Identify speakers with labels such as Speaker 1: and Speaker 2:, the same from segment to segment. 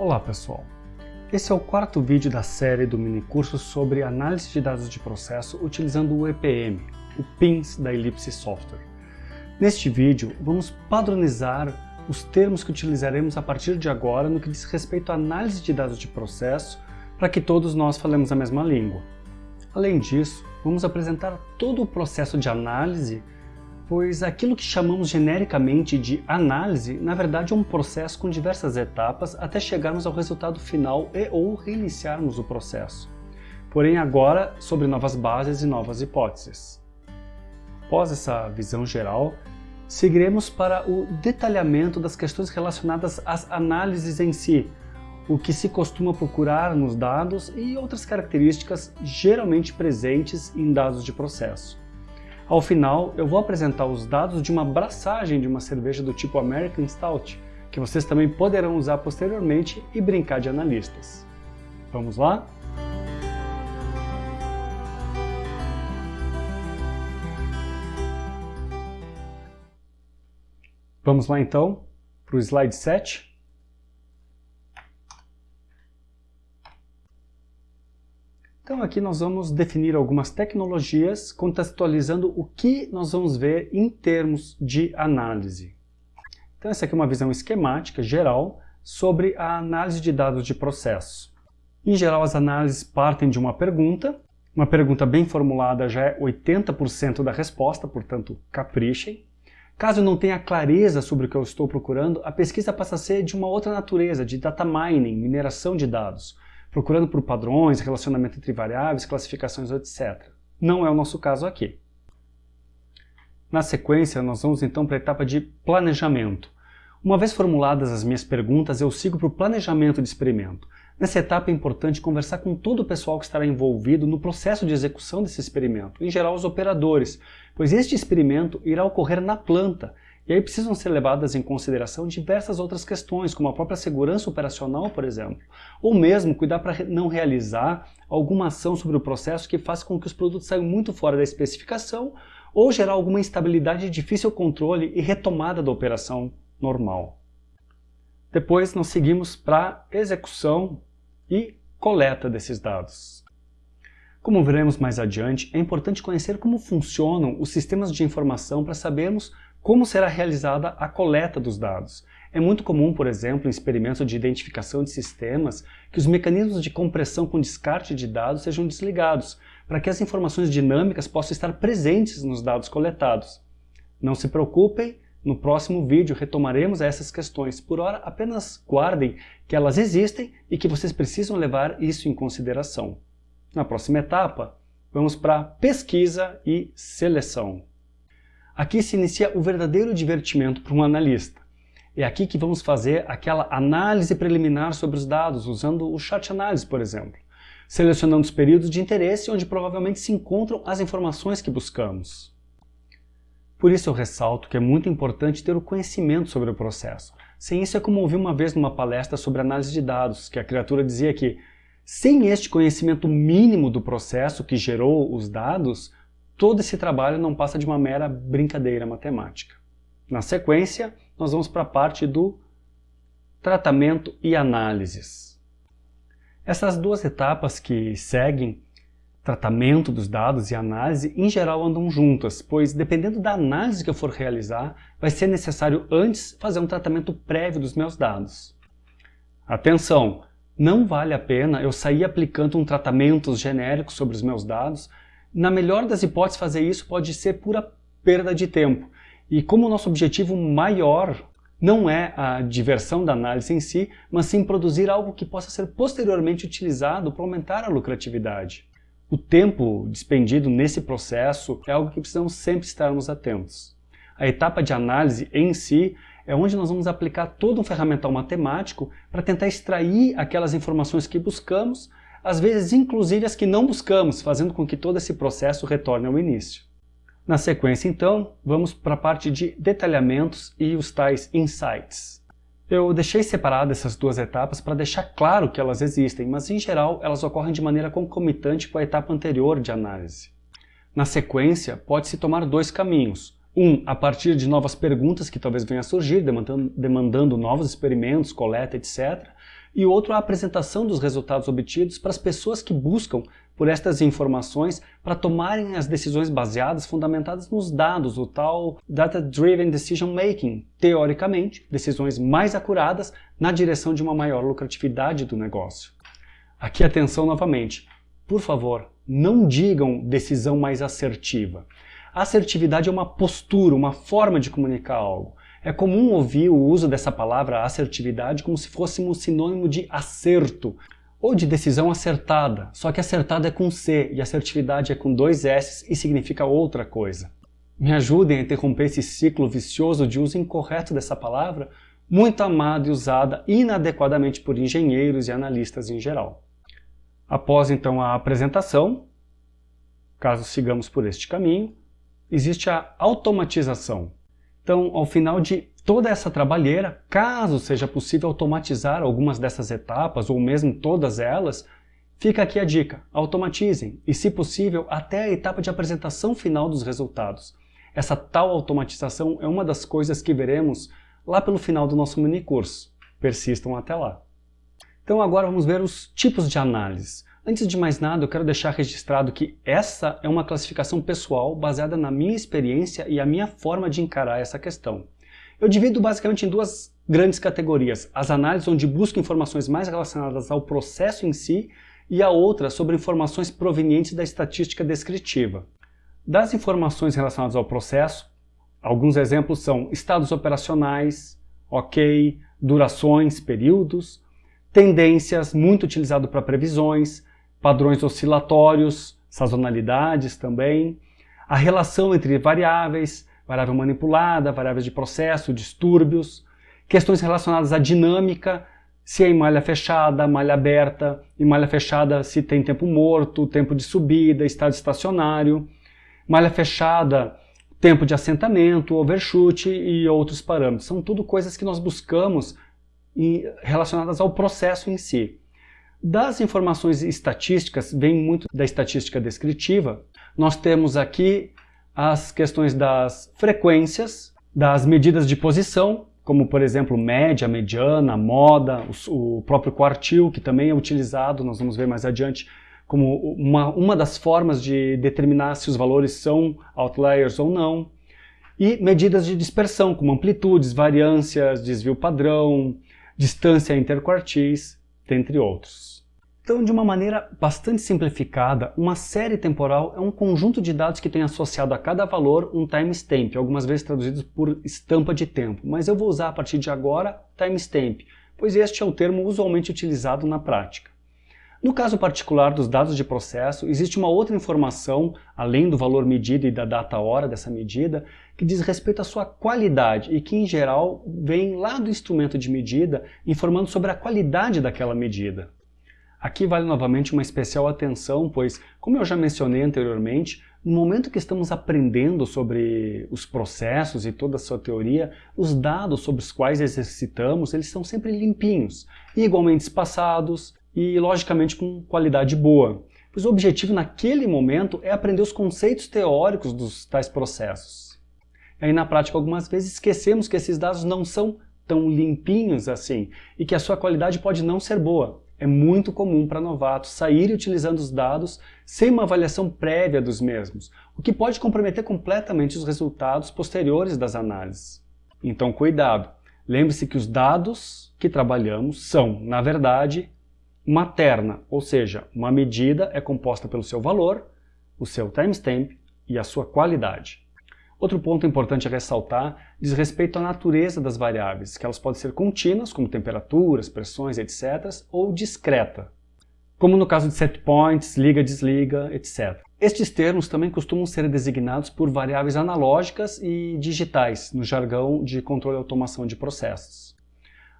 Speaker 1: Olá pessoal, esse é o quarto vídeo da série do minicurso sobre análise de dados de processo utilizando o EPM, o PINS da Ellipse Software. Neste vídeo vamos padronizar os termos que utilizaremos a partir de agora no que diz respeito à análise de dados de processo para que todos nós falemos a mesma língua. Além disso, vamos apresentar todo o processo de análise pois aquilo que chamamos genericamente de análise, na verdade é um processo com diversas etapas até chegarmos ao resultado final e ou reiniciarmos o processo. Porém agora sobre novas bases e novas hipóteses. Após essa visão geral, seguiremos para o detalhamento das questões relacionadas às análises em si, o que se costuma procurar nos dados e outras características geralmente presentes em dados de processo. Ao final, eu vou apresentar os dados de uma braçagem de uma cerveja do tipo American Stout, que vocês também poderão usar posteriormente e brincar de analistas. Vamos lá? Vamos lá então para o slide 7. Então aqui nós vamos definir algumas tecnologias contextualizando o que nós vamos ver em termos de análise. Então essa aqui é uma visão esquemática geral sobre a análise de dados de processo. Em geral as análises partem de uma pergunta, uma pergunta bem formulada já é 80% da resposta, portanto caprichem. Caso não tenha clareza sobre o que eu estou procurando, a pesquisa passa a ser de uma outra natureza, de data mining, mineração de dados, procurando por padrões, relacionamento entre variáveis, classificações, etc. Não é o nosso caso aqui. Na sequência, nós vamos então para a etapa de planejamento. Uma vez formuladas as minhas perguntas, eu sigo para o planejamento de experimento. Nessa etapa é importante conversar com todo o pessoal que estará envolvido no processo de execução desse experimento, em geral os operadores, pois este experimento irá ocorrer na planta e aí precisam ser levadas em consideração diversas outras questões, como a própria segurança operacional, por exemplo, ou mesmo cuidar para não realizar alguma ação sobre o processo que faça com que os produtos saiam muito fora da especificação ou gerar alguma instabilidade de difícil controle e retomada da operação normal. Depois nós seguimos para execução e coleta desses dados. Como veremos mais adiante, é importante conhecer como funcionam os sistemas de informação para sabermos como será realizada a coleta dos dados? É muito comum, por exemplo, em experimentos de identificação de sistemas, que os mecanismos de compressão com descarte de dados sejam desligados, para que as informações dinâmicas possam estar presentes nos dados coletados. Não se preocupem, no próximo vídeo retomaremos essas questões. Por hora, apenas guardem que elas existem e que vocês precisam levar isso em consideração. Na próxima etapa, vamos para pesquisa e seleção. Aqui se inicia o verdadeiro divertimento para um analista. É aqui que vamos fazer aquela análise preliminar sobre os dados, usando o Chart Analysis, por exemplo, selecionando os períodos de interesse onde provavelmente se encontram as informações que buscamos. Por isso eu ressalto que é muito importante ter o conhecimento sobre o processo. Sem isso é como ouvi uma vez numa palestra sobre análise de dados, que a criatura dizia que sem este conhecimento mínimo do processo que gerou os dados, todo esse trabalho não passa de uma mera brincadeira matemática. Na sequência, nós vamos para a parte do tratamento e análises. Essas duas etapas que seguem, tratamento dos dados e análise, em geral andam juntas, pois dependendo da análise que eu for realizar, vai ser necessário antes fazer um tratamento prévio dos meus dados. Atenção! Não vale a pena eu sair aplicando um tratamento genérico sobre os meus dados na melhor das hipóteses, fazer isso pode ser pura perda de tempo. E como o nosso objetivo maior não é a diversão da análise em si, mas sim produzir algo que possa ser posteriormente utilizado para aumentar a lucratividade. O tempo despendido nesse processo é algo que precisamos sempre estarmos atentos. A etapa de análise em si é onde nós vamos aplicar todo um ferramental matemático para tentar extrair aquelas informações que buscamos às vezes inclusive as que não buscamos, fazendo com que todo esse processo retorne ao início. Na sequência, então, vamos para a parte de detalhamentos e os tais insights. Eu deixei separado essas duas etapas para deixar claro que elas existem, mas em geral elas ocorrem de maneira concomitante com a etapa anterior de análise. Na sequência, pode-se tomar dois caminhos. Um, a partir de novas perguntas que talvez venham a surgir, demandando, demandando novos experimentos, coleta, etc e outro a apresentação dos resultados obtidos para as pessoas que buscam por estas informações para tomarem as decisões baseadas, fundamentadas nos dados, o tal Data Driven Decision Making, teoricamente, decisões mais acuradas na direção de uma maior lucratividade do negócio. Aqui atenção novamente, por favor, não digam decisão mais assertiva. Assertividade é uma postura, uma forma de comunicar algo. É comum ouvir o uso dessa palavra assertividade como se fosse um sinônimo de acerto ou de decisão acertada, só que acertada é com C e assertividade é com dois S e significa outra coisa. Me ajudem a interromper esse ciclo vicioso de uso incorreto dessa palavra, muito amada e usada inadequadamente por engenheiros e analistas em geral. Após então a apresentação, caso sigamos por este caminho, existe a automatização. Então, ao final de toda essa trabalheira, caso seja possível automatizar algumas dessas etapas, ou mesmo todas elas, fica aqui a dica, automatizem, e se possível, até a etapa de apresentação final dos resultados. Essa tal automatização é uma das coisas que veremos lá pelo final do nosso mini curso. Persistam até lá. Então agora vamos ver os tipos de análise. Antes de mais nada, eu quero deixar registrado que essa é uma classificação pessoal baseada na minha experiência e a minha forma de encarar essa questão. Eu divido basicamente em duas grandes categorias, as análises onde busco informações mais relacionadas ao processo em si e a outra sobre informações provenientes da estatística descritiva. Das informações relacionadas ao processo, alguns exemplos são estados operacionais, ok, durações, períodos, tendências, muito utilizado para previsões, padrões oscilatórios, sazonalidades também, a relação entre variáveis, variável manipulada, variáveis de processo, distúrbios, questões relacionadas à dinâmica, se é em malha fechada, malha aberta, em malha fechada se tem tempo morto, tempo de subida, estado estacionário, malha fechada, tempo de assentamento, overshoot e outros parâmetros. São tudo coisas que nós buscamos relacionadas ao processo em si. Das informações estatísticas, vem muito da estatística descritiva, nós temos aqui as questões das frequências, das medidas de posição, como por exemplo média, mediana, moda, o, próprio quartil, que também é utilizado, nós vamos ver mais adiante, como uma, uma das formas de determinar se os valores são outliers ou não, e medidas de dispersão, como amplitudes, variâncias, desvio padrão, distância interquartis, dentre outros. Então, de uma maneira bastante simplificada, uma série temporal é um conjunto de dados que tem associado a cada valor um timestamp, algumas vezes traduzidos por estampa de tempo, mas eu vou usar a partir de agora timestamp, pois este é o termo usualmente utilizado na prática. No caso particular dos dados de processo, existe uma outra informação, além do valor medido e da data-hora dessa medida, que diz respeito à sua qualidade e que, em geral, vem lá do instrumento de medida, informando sobre a qualidade daquela medida. Aqui vale novamente uma especial atenção, pois, como eu já mencionei anteriormente, no momento que estamos aprendendo sobre os processos e toda a sua teoria, os dados sobre os quais exercitamos, eles são sempre limpinhos, igualmente espaçados e, logicamente, com qualidade boa. Pois o objetivo naquele momento é aprender os conceitos teóricos dos tais processos. E aí, na prática, algumas vezes esquecemos que esses dados não são tão limpinhos assim e que a sua qualidade pode não ser boa. É muito comum para novatos saírem utilizando os dados sem uma avaliação prévia dos mesmos, o que pode comprometer completamente os resultados posteriores das análises. Então cuidado, lembre-se que os dados que trabalhamos são, na verdade, materna, ou seja, uma medida é composta pelo seu valor, o seu timestamp e a sua qualidade. Outro ponto importante a ressaltar diz respeito à natureza das variáveis, que elas podem ser contínuas, como temperaturas, pressões, etc., ou discreta, como no caso de set points, liga, desliga, etc. Estes termos também costumam ser designados por variáveis analógicas e digitais, no jargão de controle e automação de processos.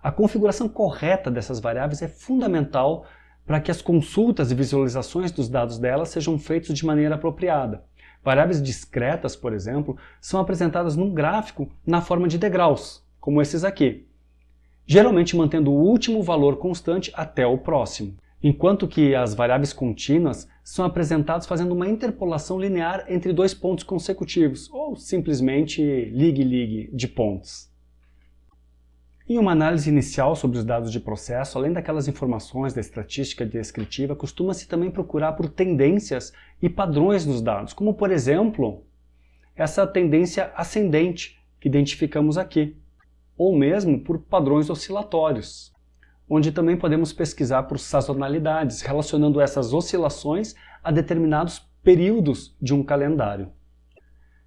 Speaker 1: A configuração correta dessas variáveis é fundamental para que as consultas e visualizações dos dados delas sejam feitas de maneira apropriada. Variáveis discretas, por exemplo, são apresentadas num gráfico na forma de degraus, como esses aqui, geralmente mantendo o último valor constante até o próximo, enquanto que as variáveis contínuas são apresentadas fazendo uma interpolação linear entre dois pontos consecutivos, ou simplesmente ligue-ligue de pontos. Em uma análise inicial sobre os dados de processo, além daquelas informações da estatística descritiva, costuma-se também procurar por tendências e padrões nos dados, como por exemplo, essa tendência ascendente que identificamos aqui, ou mesmo por padrões oscilatórios, onde também podemos pesquisar por sazonalidades, relacionando essas oscilações a determinados períodos de um calendário.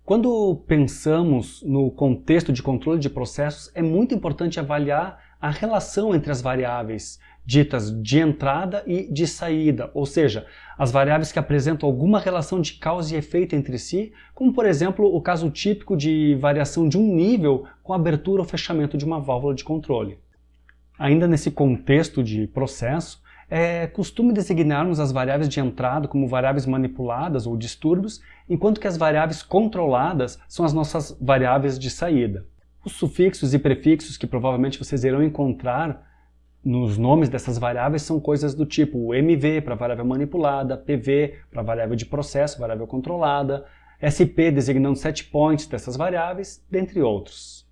Speaker 1: Quando pensamos no contexto de controle de processos, é muito importante avaliar a relação entre as variáveis ditas de entrada e de saída, ou seja, as variáveis que apresentam alguma relação de causa e efeito entre si, como por exemplo o caso típico de variação de um nível com abertura ou fechamento de uma válvula de controle. Ainda nesse contexto de processo, é costume designarmos as variáveis de entrada como variáveis manipuladas ou distúrbios, enquanto que as variáveis controladas são as nossas variáveis de saída. Os sufixos e prefixos que provavelmente vocês irão encontrar nos nomes dessas variáveis são coisas do tipo MV para variável manipulada, PV para variável de processo, variável controlada, SP designando set points dessas variáveis, dentre outros.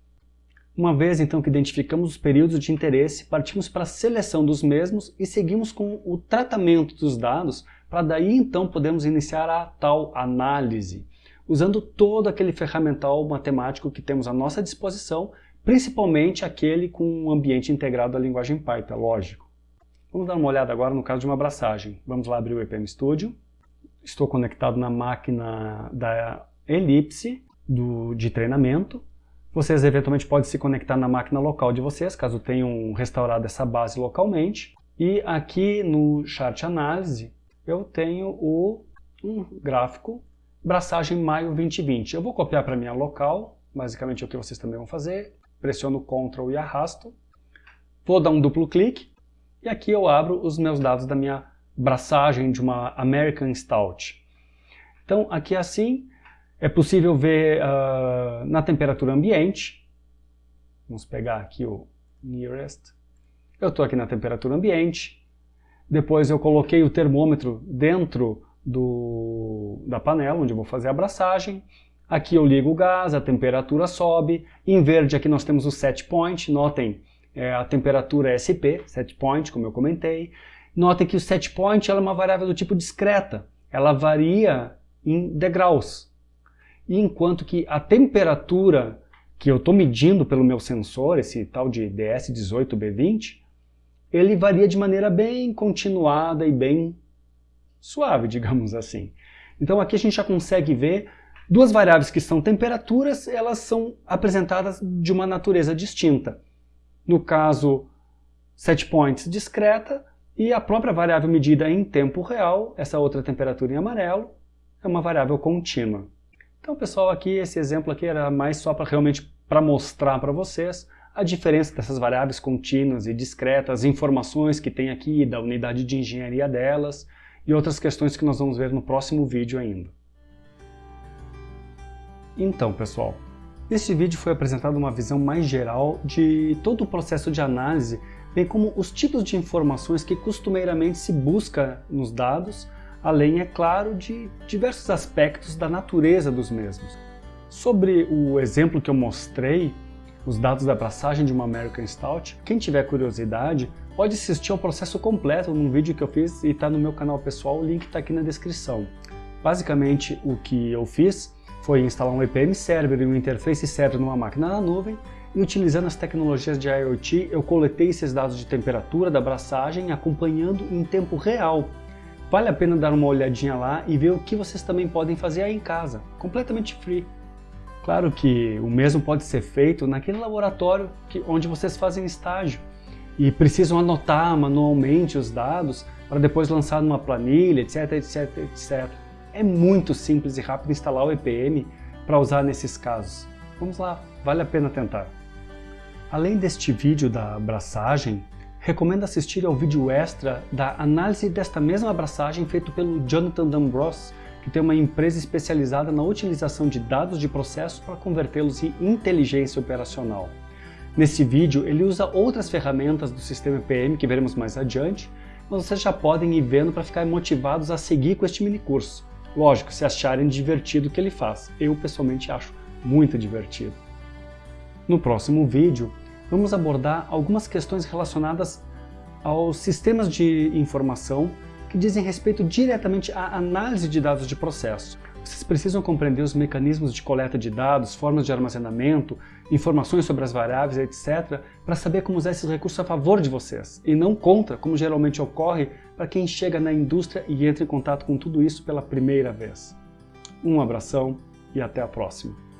Speaker 1: Uma vez então que identificamos os períodos de interesse, partimos para a seleção dos mesmos e seguimos com o tratamento dos dados para daí então podermos iniciar a tal análise, usando todo aquele ferramental matemático que temos à nossa disposição, principalmente aquele com um ambiente integrado à linguagem Python, lógico. Vamos dar uma olhada agora no caso de uma abraçagem. Vamos lá abrir o EPM Studio. Estou conectado na máquina da Ellipse do, de treinamento vocês eventualmente podem se conectar na máquina local de vocês, caso tenham restaurado essa base localmente. E aqui no chart análise eu tenho o um gráfico braçagem maio 2020. Eu vou copiar para minha local, basicamente é o que vocês também vão fazer. Pressiono Ctrl e arrasto. Vou dar um duplo clique e aqui eu abro os meus dados da minha braçagem de uma American Stout. Então aqui assim, é possível ver uh, na temperatura ambiente. Vamos pegar aqui o nearest. Eu estou aqui na temperatura ambiente. Depois eu coloquei o termômetro dentro do, da panela, onde eu vou fazer a abraçagem. Aqui eu ligo o gás, a temperatura sobe. Em verde aqui nós temos o set point. Notem, é, a temperatura é SP, set point, como eu comentei. Notem que o set point é uma variável do tipo discreta. Ela varia em degraus enquanto que a temperatura que eu estou medindo pelo meu sensor, esse tal de DS18B20, ele varia de maneira bem continuada e bem suave, digamos assim. Então aqui a gente já consegue ver duas variáveis que são temperaturas, elas são apresentadas de uma natureza distinta. No caso, set points discreta e a própria variável medida em tempo real, essa outra temperatura em amarelo, é uma variável contínua. Então, pessoal, aqui esse exemplo aqui era mais só para realmente para mostrar para vocês a diferença dessas variáveis contínuas e discretas, as informações que tem aqui da unidade de engenharia delas e outras questões que nós vamos ver no próximo vídeo ainda. Então, pessoal, neste vídeo foi apresentada uma visão mais geral de todo o processo de análise, bem como os tipos de informações que costumeiramente se busca nos dados além, é claro, de diversos aspectos da natureza dos mesmos. Sobre o exemplo que eu mostrei, os dados da abraçagem de uma American Stout, quem tiver curiosidade pode assistir ao processo completo num vídeo que eu fiz e está no meu canal pessoal, o link está aqui na descrição. Basicamente o que eu fiz foi instalar um EPM Server e um Interface Server numa máquina na nuvem e utilizando as tecnologias de IoT eu coletei esses dados de temperatura da abraçagem acompanhando em tempo real Vale a pena dar uma olhadinha lá e ver o que vocês também podem fazer aí em casa, completamente free. Claro que o mesmo pode ser feito naquele laboratório que, onde vocês fazem estágio e precisam anotar manualmente os dados para depois lançar numa planilha, etc, etc, etc. É muito simples e rápido instalar o EPM para usar nesses casos. Vamos lá, vale a pena tentar. Além deste vídeo da abraçagem, recomendo assistir ao vídeo extra da análise desta mesma abraçagem feito pelo Jonathan D'Ambrose, que tem uma empresa especializada na utilização de dados de processos para convertê-los em inteligência operacional. Nesse vídeo, ele usa outras ferramentas do sistema EPM que veremos mais adiante, mas vocês já podem ir vendo para ficar motivados a seguir com este mini curso. Lógico, se acharem divertido o que ele faz. Eu, pessoalmente, acho muito divertido. No próximo vídeo, vamos abordar algumas questões relacionadas aos sistemas de informação que dizem respeito diretamente à análise de dados de processo. Vocês precisam compreender os mecanismos de coleta de dados, formas de armazenamento, informações sobre as variáveis, etc., para saber como usar esses recursos a favor de vocês, e não contra, como geralmente ocorre para quem chega na indústria e entra em contato com tudo isso pela primeira vez. Um abração e até a próxima!